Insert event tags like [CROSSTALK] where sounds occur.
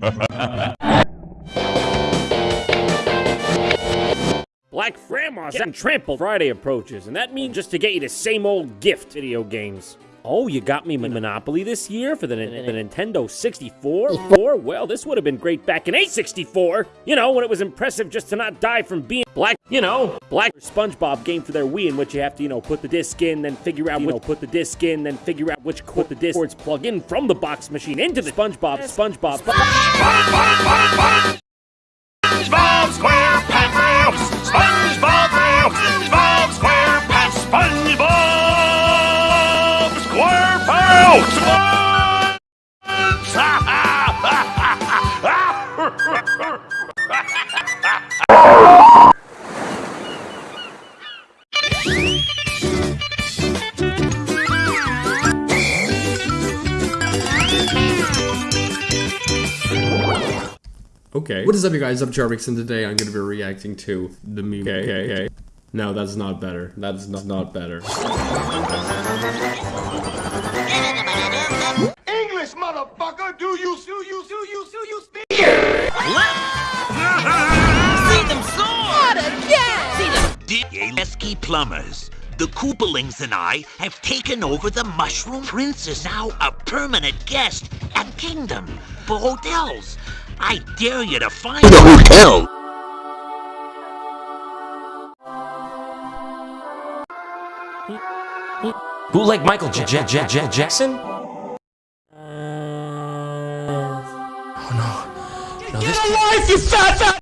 Black Grandma's and Trample Friday approaches, and that means just to get you the same old gift video games. Oh, you got me Monopoly this year for the, the Nintendo 64? [LAUGHS] Four? Well, this would have been great back in A64. You know, when it was impressive just to not die from being black. You know, black SpongeBob game for their Wii in which you have to, you know, put the disc in, then figure out, you know, put the disc in, then figure out which put the disc cords plug in from the box machine into the SpongeBob, SpongeBob, SpongeBob. SquarePants! Okay. What is up, you guys? I'm Jarvix, and today I'm going to be reacting to the meme. Okay, okay, okay. No, that's not better. That's not, not better. [LAUGHS] Pesky plumbers. The Koopalings and I have taken over the Mushroom Prince is now a permanent guest at Kingdom for hotels. I dare you to find the hotel. Who like Michael J J J J Jackson? Uh, Oh no. No, Get a life, you fat fat